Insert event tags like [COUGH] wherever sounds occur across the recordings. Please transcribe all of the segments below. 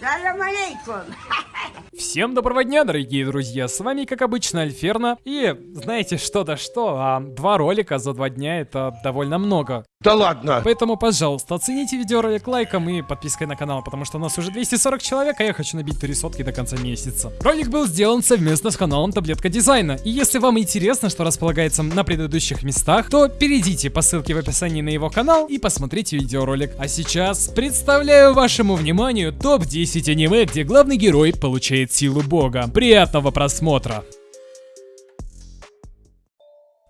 Salam alaikum. [LAUGHS] Всем доброго дня, дорогие друзья, с вами, как обычно, Альферна, и знаете что да что, а два ролика за два дня это довольно много. Да ладно! Поэтому, пожалуйста, оцените видеоролик лайком и подпиской на канал, потому что у нас уже 240 человек, а я хочу набить три сотки до конца месяца. Ролик был сделан совместно с каналом Таблетка Дизайна, и если вам интересно, что располагается на предыдущих местах, то перейдите по ссылке в описании на его канал и посмотрите видеоролик. А сейчас представляю вашему вниманию топ-10 аниме, где главный герой получает силу бога. Приятного просмотра!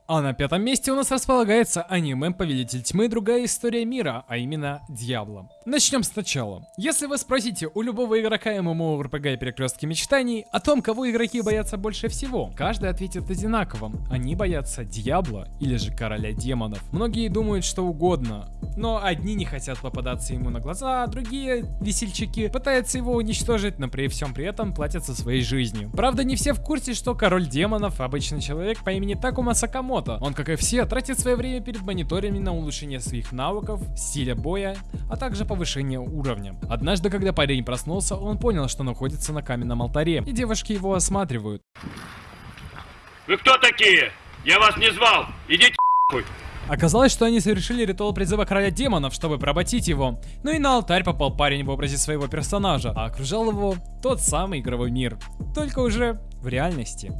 А на пятом месте у нас располагается аниме Повелитель Тьмы Другая История Мира, а именно Дьявола. Начнем сначала. Если вы спросите у любого игрока MMORPG и Перекрестки Мечтаний о том, кого игроки боятся больше всего, каждый ответит одинаково. Они боятся Дьявола или же Короля Демонов. Многие думают что угодно, но одни не хотят попадаться ему на глаза, а другие весельчаки пытаются его уничтожить, но при всем при этом платятся своей жизнью. Правда, не все в курсе, что Король Демонов обычный человек по имени Такума Сакамото, Миямото. Он, как и все, тратит свое время перед мониторами на улучшение своих навыков, стиля боя, а также повышение уровня. Однажды, когда парень проснулся, он понял, что находится на каменном алтаре, и девушки его осматривают. Вы кто такие? Я вас не звал! Идите хуй! Оказалось, что они совершили ритуал призыва короля демонов, чтобы поработить его. Ну и на алтарь попал парень в образе своего персонажа, а окружал его тот самый игровой мир. Только уже в реальности.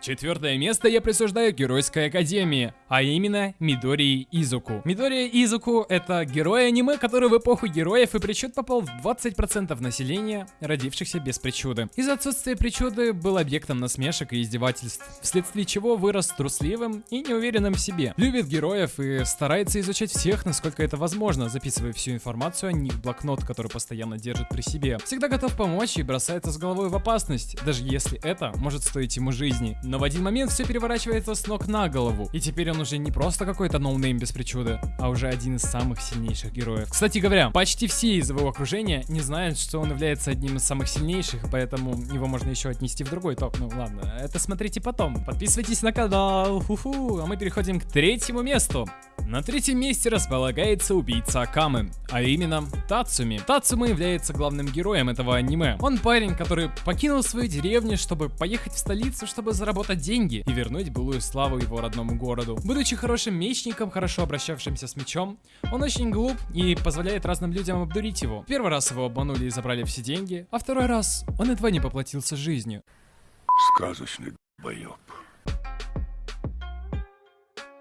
Четвертое место я присуждаю Геройской Академии, а именно Мидории Изуку. Мидория Изуку это герой аниме, который в эпоху героев и причуд попал в 20% населения, родившихся без причуды. Из-за отсутствия причуды был объектом насмешек и издевательств, вследствие чего вырос трусливым и неуверенным в себе. Любит героев и старается изучать всех, насколько это возможно, записывая всю информацию о них в блокнот, который постоянно держит при себе. Всегда готов помочь и бросается с головой в опасность, даже если это может стоить ему жизни. Но в один момент все переворачивается с ног на голову. И теперь он уже не просто какой-то no-name без причуды, а уже один из самых сильнейших героев. Кстати говоря, почти все из его окружения не знают, что он является одним из самых сильнейших, поэтому его можно еще отнести в другой топ. Ну ладно, это смотрите потом. Подписывайтесь на канал. Фу-фу. А мы переходим к третьему месту. На третьем месте располагается убийца Акамы, а именно Тацуми. Тацума является главным героем этого аниме. Он парень, который покинул свою деревню, чтобы поехать в столицу, чтобы заработать деньги и вернуть былую славу его родному городу. Будучи хорошим мечником, хорошо обращавшимся с мечом, он очень глуп и позволяет разным людям обдурить его. Первый раз его обманули и забрали все деньги, а второй раз он едва не поплатился жизнью. Сказочный долбоёб.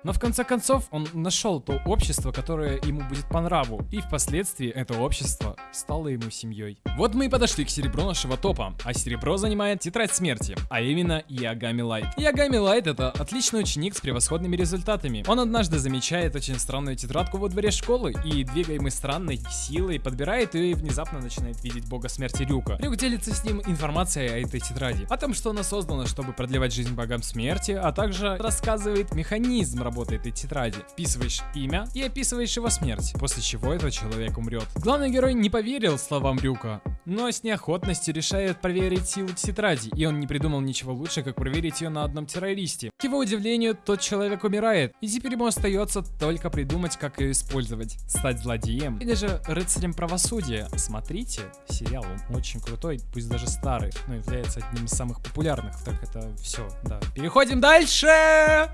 Но в конце концов он нашел то общество, которое ему будет по нраву, и впоследствии это общество стало ему семьей. Вот мы и подошли к серебру нашего топа, а серебро занимает тетрадь смерти, а именно Ягами Лайт. Ягами Лайт это отличный ученик с превосходными результатами. Он однажды замечает очень странную тетрадку во дворе школы и, двигаемый странной силой, подбирает ее и внезапно начинает видеть бога смерти Рюка. Рюк делится с ним информацией о этой тетради, о том, что она создана, чтобы продлевать жизнь богам смерти, а также рассказывает механизм работы этой тетради. Вписываешь имя и описываешь его смерть, после чего этот человек умрет. Главный герой не поверил словам Рюка, но с неохотностью решает проверить силу тетради, и он не придумал ничего лучше, как проверить ее на одном террористе. К его удивлению, тот человек умирает, и теперь ему остается только придумать, как ее использовать. Стать злодеем или же рыцарем правосудия. Смотрите, сериал, он очень крутой, пусть даже старый, но является одним из самых популярных. Так это все, да. Переходим дальше!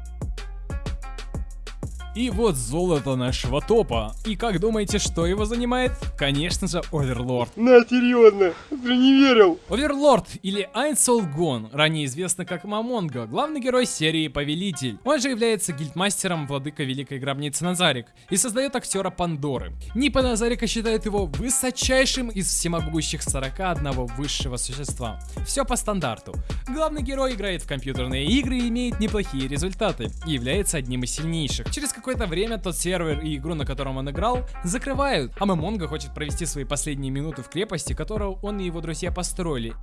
И вот золото нашего топа. И как думаете, что его занимает? Конечно же, Оверлорд. На, серьезно, ты не верил. Оверлорд или Айнсолгон, ранее известно как Мамонга, главный герой серии Повелитель. Он же является гильдмастером владыка Великой Гробницы Назарик и создает актера Пандоры. Нипа Назарика считает его высочайшим из всемогущих 41 высшего существа. Все по стандарту. Главный герой играет в компьютерные игры и имеет неплохие результаты, и является одним из сильнейших. Через какое-то время тот сервер и игру, на котором он играл, закрывают, а Мамонга хочет провести свои последние минуты в крепости, которую он и его друзья построили.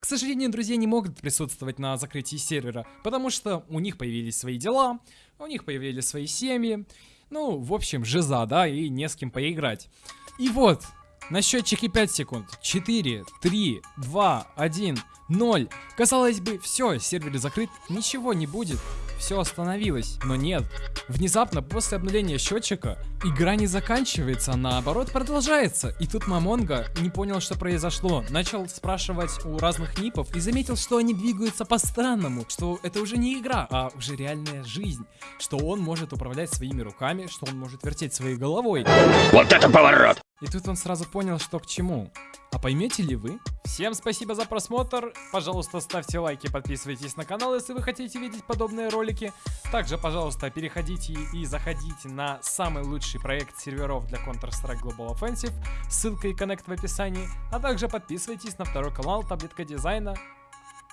К сожалению, друзья не могут присутствовать на закрытии сервера, потому что у них появились свои дела, у них появились свои семьи, ну, в общем, жиза, да, и не с кем поиграть. И вот, На счетчике 5 секунд. 4, 3, 2, 1, 0. Казалось бы, все, сервер закрыт, ничего не будет. Все остановилось, но нет. Внезапно после обновления счетчика игра не заканчивается, а наоборот продолжается. И тут Мамонга не понял, что произошло. Начал спрашивать у разных нипов и заметил, что они двигаются по-странному. Что это уже не игра, а уже реальная жизнь. Что он может управлять своими руками, что он может вертеть своей головой. Вот это поворот! И тут он сразу понял, что к чему. А поймете ли вы? Всем спасибо за просмотр. Пожалуйста, ставьте лайки, подписывайтесь на канал, если вы хотите видеть подобные ролики. Также, пожалуйста, переходите и заходите на самый лучший проект серверов для Counter-Strike Global Offensive. Ссылка и коннект в описании. А также подписывайтесь на второй канал Таблетка Дизайна.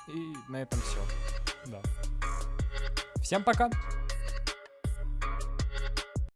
И на этом все. Да. Всем пока!